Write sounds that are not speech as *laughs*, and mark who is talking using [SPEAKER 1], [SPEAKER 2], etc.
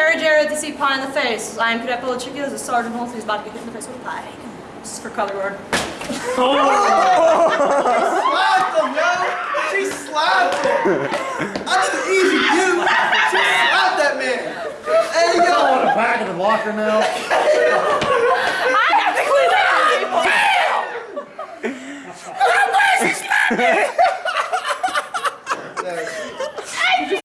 [SPEAKER 1] Carragero to see pie in the face. I am Cadet Belichicky, this is Sergeant Holmes, he's about to get hit in the face with pie. This is for color word.
[SPEAKER 2] Oh! She slapped him, yo! She slapped him! I did an easy you! She slapped that man! Hey, yo! I want a
[SPEAKER 3] pack in the locker now. *laughs*
[SPEAKER 1] I have to clean that up! Damn! I'm glad she slapped me!